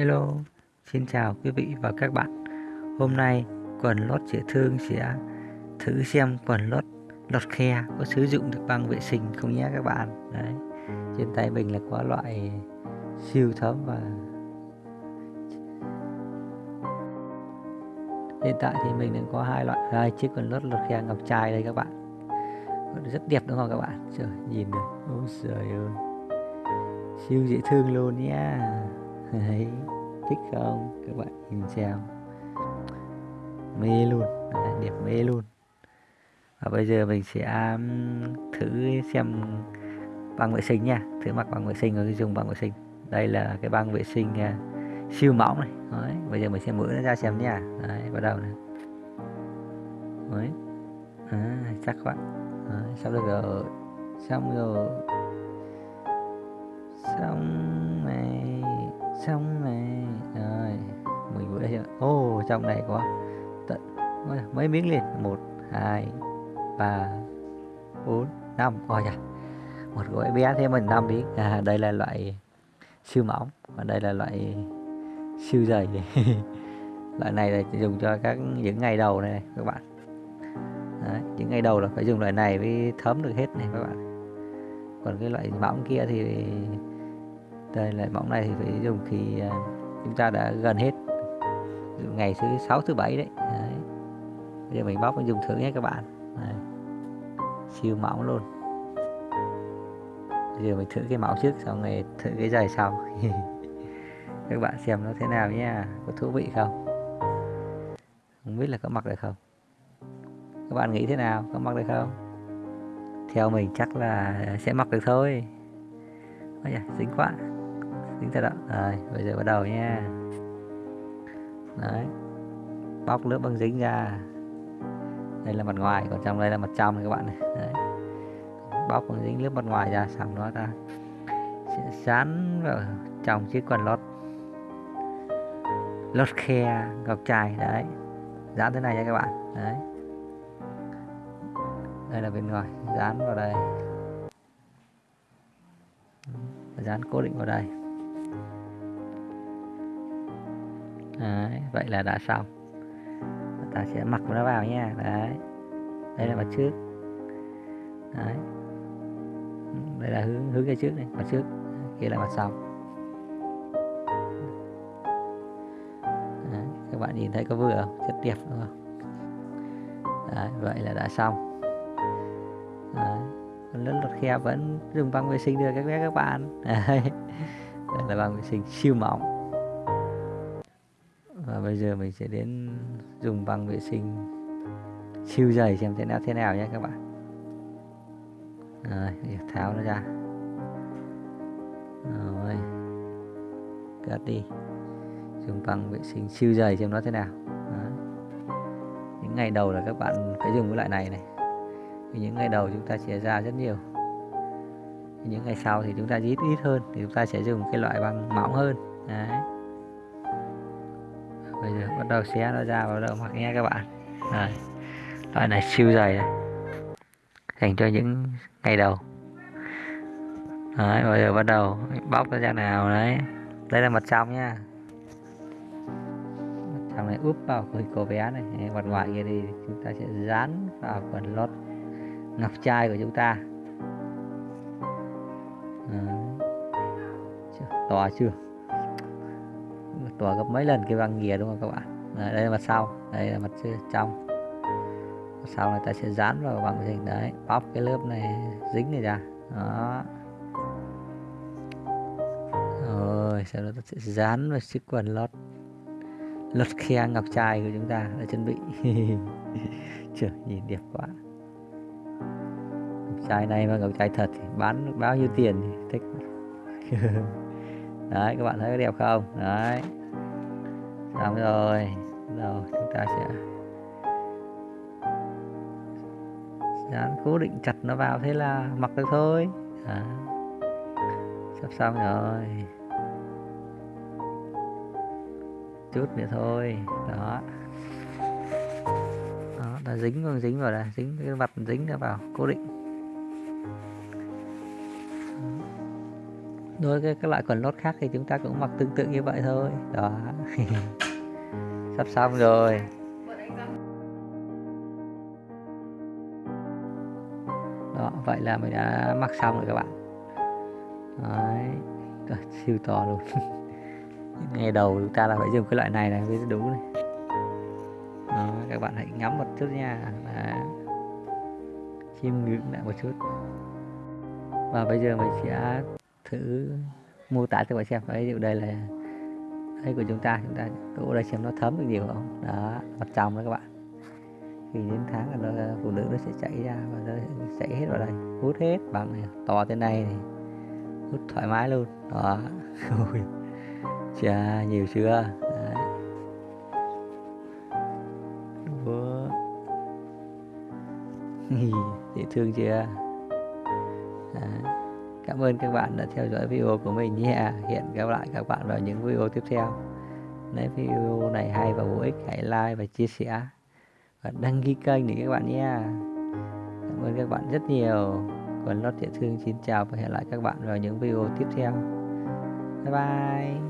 Hello, xin chào quý vị và các bạn. Hôm nay quần lót dễ thương sẽ thử xem quần lót lót khe có sử dụng được băng vệ sinh không nhé các bạn. Đấy. Trên tay mình là có loại siêu thấm và hiện tại thì mình đang có hai loại hai chiếc quần lót lót khe ngọc trai đây các bạn. Rất đẹp đúng không các bạn? Trời nhìn được. Ôi trời ơi. Siêu dễ thương luôn nhá. Đấy, thích không? Các bạn nhìn xem. Mê luôn Đấy, đẹp mê luôn. Và bây giờ mình sẽ thử xem băng vệ sinh nha. Thử mặc băng vệ sinh rồi dùng băng vệ sinh. Đây là cái băng vệ sinh uh, siêu mỏng này. Đấy, bây giờ mình sẽ mở nó ra xem nha. Đấy, bắt đầu này. Đấy. À, chắc quá Đấy, xong rồi. Xong rồi. Xong này. Xong này đây vừa chưa ô oh, trong này có tận mấy miếng liền. Một hai ba bốn năm. Coi kìa một gói bé thêm mình năm miếng. À, đây là loại siêu mỏng và đây là loại siêu dày. Loại này là dùng cho các những ngày đầu này, này các bạn. Đấy, những ngày đầu là phải dùng loại này mới thấm được hết này các bạn. Còn cái loại mỏng kia thì đây loại mỏng này thì phải dùng khi à, chúng ta đã gần hết ngày thứ sáu thứ bảy đấy. đấy. Bây giờ mình bóc mình dùng thử nhé các bạn. Đấy. siêu mỏng luôn. Bây giờ mình thử cái mẫu trước xong rồi thử cái giày sau. Các bạn xem nó thế nào nhé. Có thú vị không? Không biết là có mặc được không? Các bạn nghĩ thế nào? Có mặc được không? Theo mình chắc là sẽ mặc được thôi. Ôi da, dính quá. Dính thật đó rồi bây giờ bắt đầu nha đấy. Bóc lớp băng dính ra. Đây là mặt ngoài, còn trong đây là mặt trong này các bạn này. Đấy. bóc băng dính lớp mặt ngoài ra xong đó ta. Sẽ dán vào trong chiếc quần lót. Lót khe, ngọc trai, đấy. Dán thế này nha các bạn. Đấy. Đây là bên ngoài, dán vào đây. Dán cố định vào đây. Đấy, vậy là đã xong. Ta sẽ mặc nó vào nha. Đấy đây là mặt trước. Đấy. Đây là hướng hướng cái trước này mặt trước. Kia là mặt sau. Đấy, các bạn nhìn thấy có vừa không? Rất đẹp đúng không? Đấy, vậy là đã xong. Đấy. lớn lọt khe vẫn dùng băng vệ sinh được các bé các bạn. Đấy. đây là băng vệ sinh siêu mỏng và bây giờ mình sẽ đến dùng băng vệ sinh. Siêu dày xem thế nào thế nào nhé các bạn. Rồi tháo nó ra. Rồi, cắt đi. Dùng băng vệ sinh siêu dày xem nó thế nào. Đó. những ngày đầu là các bạn phải dùng cái loại này này. Vì những ngày đầu chúng ta sẽ ra rất nhiều. Những ngày sau thì chúng ta ít ít hơn. Thì chúng ta sẽ dùng cái loại băng mỏng hơn. Đấy bây giờ bắt đầu xé nó ra, bắt đầu mặc nghe các bạn. Đây. loại này, siêu dày này. Dành cho những ngày đầu. Đấy, bây giờ bắt đầu bóc nó ra nào đấy. Đây là mặt trong nha mặt trong này úp vào cái cô bé này. Mặt ngoài kia thì chúng ta sẽ dán vào quần lót ngọc trai của chúng ta. Đấy. to chưa? To gấp mấy lần cái băng nghìa đúng không các bạn? Đấy, đây là mặt sau đây là mặt trong. Mặt sau này ta sẽ dán vào bằng gì? Đấy bóp cái lớp này dính này ra. Đó. Rồi sau đó ta sẽ dán vào chiếc quần lót lót khe ngọc trai của chúng ta đã chuẩn bị. Trời nhìn đẹp quá. Ngọc trai này mà ngọc trai thật thì bán bao nhiêu tiền thì thích. Đấy các bạn thấy đẹp không? Đấy xong rồi. rồi chúng ta sẽ dán cố định chặt nó vào thế là mặc được thôi. À, sắp xong rồi. Chút nữa thôi. Đó. Đó là dính vào dính vào đây dính cái mặt dính nó vào cố định. Đối với các loại quần lót khác thì chúng ta cũng mặc tương tự như vậy thôi. Đó sắp xong rồi. Đó vậy là mình đã mặc xong rồi các bạn. Đấy. siêu to luôn. Ngày đầu chúng ta là phải dùng cái loại này này mới đủ này. Đó, các bạn hãy ngắm một chút nha. Đó. chiêm ngưỡng lại một chút. Và bây giờ mình sẽ thử mô tả cho các bạn xem. Ví dụ đây là đây của chúng ta chúng ta đổ đây xem nó thấm được nhiều không? Đó mặt trong đó các bạn. Khi đến tháng là nó, phụ nữ nó sẽ chảy ra và nó chảy hết vào đây hút hết bằng này to thế này thì hút thoải mái luôn. Đó. Chà nhiều chưa? Đấy. Ủa. dễ thương chưa? Cảm ơn các bạn đã theo dõi video của mình nhé hẹn gặp lại các bạn vào những video tiếp theo. Nếu video này hay và bổ ích, hãy like và chia sẻ. Và đăng ký kênh để các bạn nhé cảm ơn các bạn rất nhiều. Còn lót dễ thương xin chào và hẹn lại các bạn vào những video tiếp theo. Bye bye.